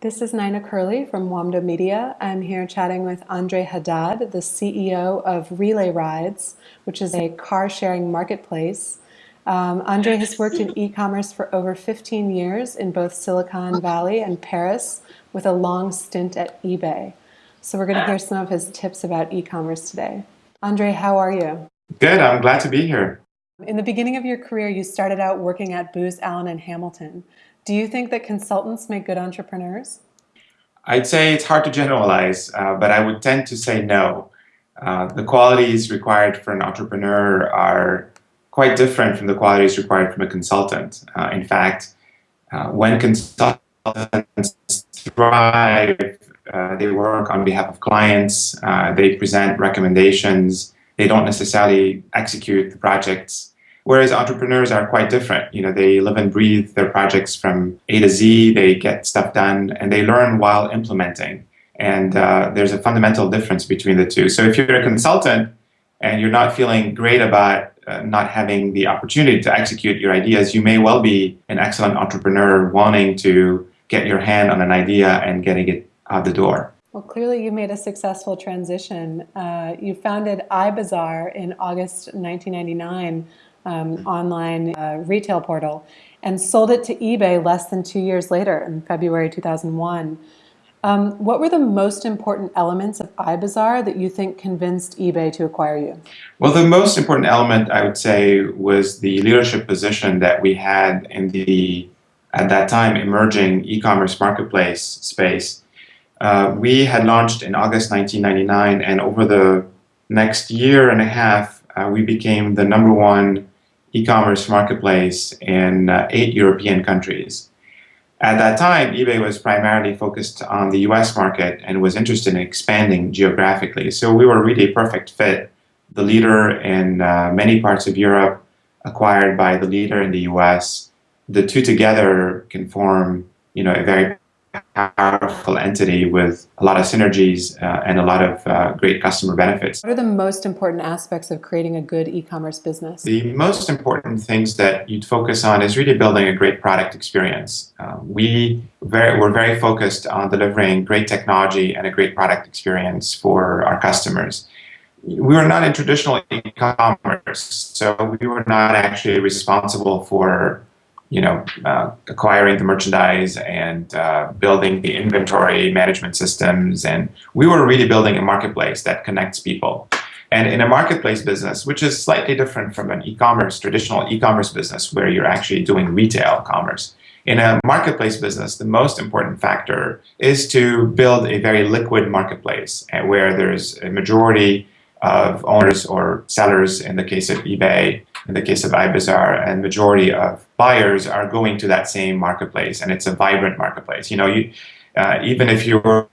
This is Nina Curley from Wamda Media. I'm here chatting with Andre Haddad, the CEO of Relay Rides, which is a car sharing marketplace. Um, Andre has worked in e-commerce for over 15 years in both Silicon Valley and Paris with a long stint at eBay. So we're going to hear some of his tips about e-commerce today. Andre, how are you? Good, I'm glad to be here. In the beginning of your career, you started out working at Booz Allen and Hamilton. Do you think that consultants make good entrepreneurs? I'd say it's hard to generalize, uh, but I would tend to say no. Uh, the qualities required for an entrepreneur are quite different from the qualities required from a consultant. Uh, in fact, uh, when consultants thrive, uh, they work on behalf of clients, uh, they present recommendations, they don't necessarily execute the projects Whereas entrepreneurs are quite different. You know, they live and breathe their projects from A to Z, they get stuff done, and they learn while implementing. And uh, there's a fundamental difference between the two. So if you're a consultant and you're not feeling great about uh, not having the opportunity to execute your ideas, you may well be an excellent entrepreneur wanting to get your hand on an idea and getting it out the door. Well, clearly you made a successful transition. Uh, you founded iBazaar in August 1999 um, online uh, retail portal and sold it to eBay less than two years later in February 2001. Um, what were the most important elements of iBazaar that you think convinced eBay to acquire you? Well, the most important element, I would say, was the leadership position that we had in the, at that time, emerging e-commerce marketplace space. Uh, we had launched in August 1999, and over the next year and a half, uh, we became the number one e-commerce marketplace in uh, eight European countries. At that time, eBay was primarily focused on the US market and was interested in expanding geographically. So we were really a perfect fit. The leader in uh, many parts of Europe acquired by the leader in the US. The two together can form you know, a very powerful entity with a lot of synergies uh, and a lot of uh, great customer benefits. What are the most important aspects of creating a good e-commerce business? The most important things that you'd focus on is really building a great product experience. Uh, we very, we're very focused on delivering great technology and a great product experience for our customers. We were not in traditional e-commerce, so we were not actually responsible for you know, uh, acquiring the merchandise and uh, building the inventory management systems. And we were really building a marketplace that connects people. And in a marketplace business, which is slightly different from an e-commerce, traditional e-commerce business where you're actually doing retail commerce, in a marketplace business, the most important factor is to build a very liquid marketplace where there's a majority of owners or sellers in the case of eBay in the case of iBazaar, and majority of buyers are going to that same marketplace, and it's a vibrant marketplace. You know, you, uh, even if you're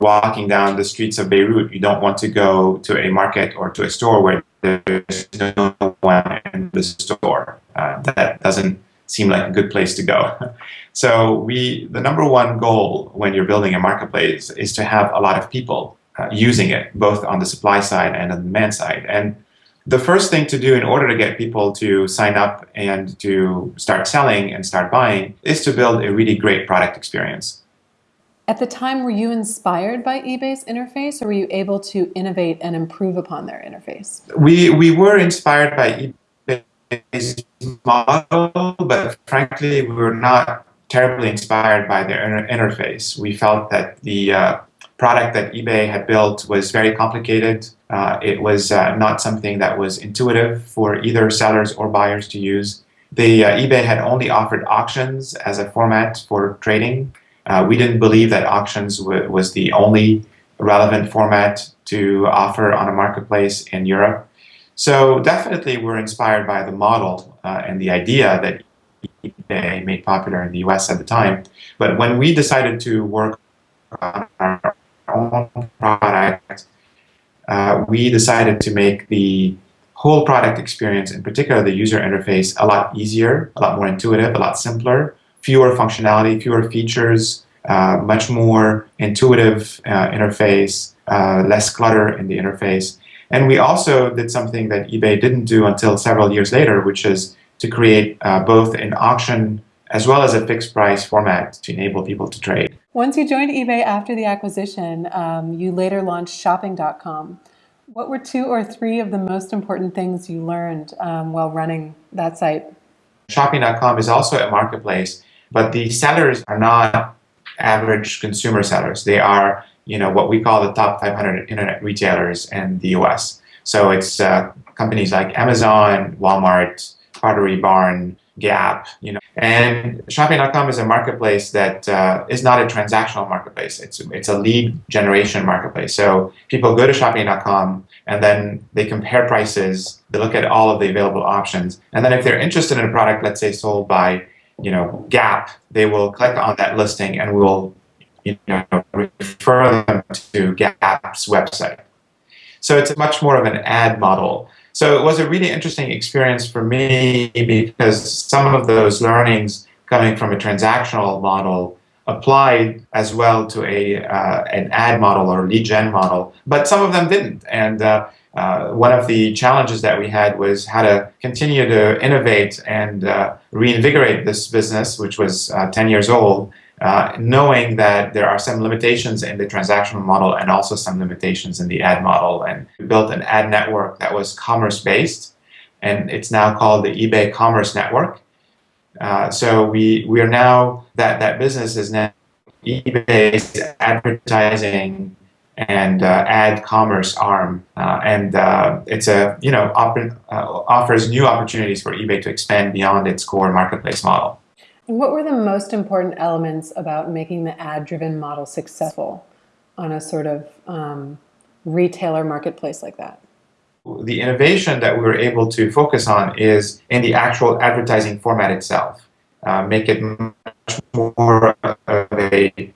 walking down the streets of Beirut, you don't want to go to a market or to a store where there's no one in the store. Uh, that doesn't seem like a good place to go. So we, the number one goal when you're building a marketplace is to have a lot of people uh, using it, both on the supply side and on the demand side. And the first thing to do in order to get people to sign up and to start selling and start buying is to build a really great product experience. At the time, were you inspired by eBay's interface or were you able to innovate and improve upon their interface? We, we were inspired by eBay's model, but frankly, we were not terribly inspired by their inter interface. We felt that the uh, product that eBay had built was very complicated. Uh, it was uh, not something that was intuitive for either sellers or buyers to use. The uh, eBay had only offered auctions as a format for trading. Uh, we didn't believe that auctions was the only relevant format to offer on a marketplace in Europe. So definitely we're inspired by the model uh, and the idea that eBay made popular in the US at the time. But when we decided to work on our own product, uh, we decided to make the whole product experience, in particular the user interface, a lot easier, a lot more intuitive, a lot simpler, fewer functionality, fewer features, uh, much more intuitive uh, interface, uh, less clutter in the interface. And we also did something that eBay didn't do until several years later, which is to create uh, both an auction as well as a fixed price format to enable people to trade. Once you joined eBay after the acquisition, um, you later launched shopping.com. What were two or three of the most important things you learned um, while running that site? Shopping.com is also a marketplace, but the sellers are not average consumer sellers. They are, you know, what we call the top 500 internet retailers in the US. So it's uh, companies like Amazon, Walmart, Pottery Barn, Gap, you know. And Shopping.com is a marketplace that uh, is not a transactional marketplace. It's it's a lead generation marketplace. So people go to Shopping.com and then they compare prices. They look at all of the available options, and then if they're interested in a product, let's say sold by, you know, Gap, they will click on that listing and we will, you know, refer them to Gap's website. So it's much more of an ad model. So it was a really interesting experience for me because some of those learnings coming from a transactional model applied as well to a uh, an ad model or lead gen model, but some of them didn't. And uh, uh, one of the challenges that we had was how to continue to innovate and uh, reinvigorate this business, which was uh, 10 years old, uh, knowing that there are some limitations in the transactional model and also some limitations in the ad model. And we built an ad network that was commerce based, and it's now called the eBay Commerce Network. Uh, so we we are now that that business is now eBay's advertising and uh, ad commerce arm, uh, and uh, it's a you know uh, offers new opportunities for eBay to expand beyond its core marketplace model. What were the most important elements about making the ad-driven model successful on a sort of um, retailer marketplace like that? The innovation that we were able to focus on is in the actual advertising format itself. Uh, make it much more of a,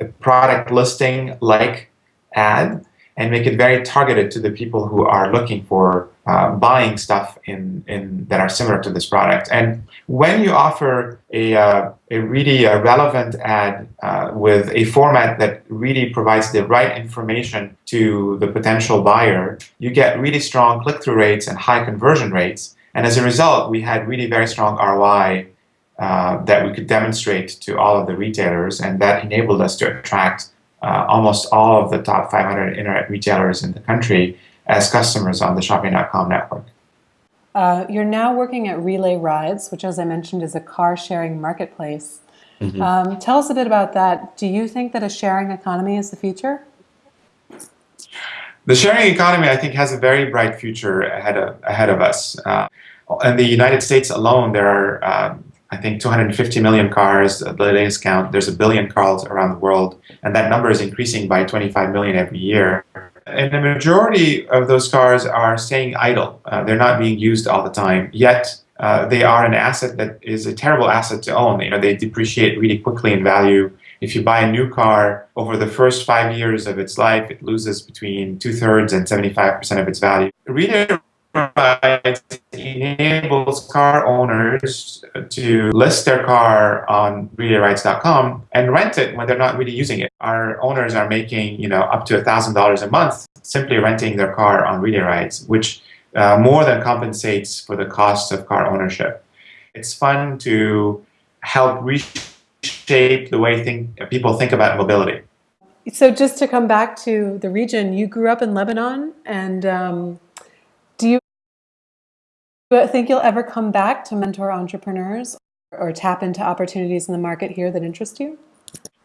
a product listing like ad and make it very targeted to the people who are looking for uh, buying stuff in, in that are similar to this product. And when you offer a, uh, a really uh, relevant ad uh, with a format that really provides the right information to the potential buyer, you get really strong click-through rates and high conversion rates. And as a result, we had really very strong ROI uh, that we could demonstrate to all of the retailers, and that enabled us to attract uh, almost all of the top 500 internet retailers in the country as customers on the shopping.com network. Uh, you're now working at Relay Rides, which, as I mentioned, is a car sharing marketplace. Mm-hmm. Um, tell us a bit about that. Do you think that a sharing economy is the future? The sharing economy, I think, has a very bright future ahead of, ahead of us. Uh, in the United States alone, there are um, I think 250 million cars at the latest count. There's a billion cars around the world, and that number is increasing by 25 million every year. And the majority of those cars are staying idle. Uh, they're not being used all the time. Yet uh, they are an asset that is a terrible asset to own. You know, they depreciate really quickly in value. If you buy a new car over the first five years of its life, it loses between two thirds and 75% of its value. Relay enables car owners to list their car on RelayRides.com and rent it when they're not really using it. Our owners are making, you know, up to $1,000 a month simply renting their car on Rides, which uh, more than compensates for the cost of car ownership. It's fun to help reshape the way think, people think about mobility. So just to come back to the region, you grew up in Lebanon and um, think you'll ever come back to mentor entrepreneurs or tap into opportunities in the market here that interest you?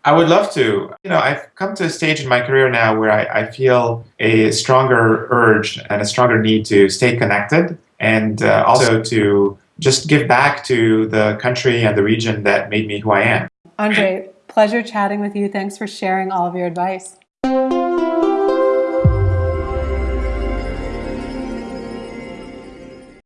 I would love to. You know, I've come to a stage in my career now where I, I feel a stronger urge and a stronger need to stay connected and uh, also to just give back to the country and the region that made me who I am. Andre, pleasure chatting with you. Thanks for sharing all of your advice.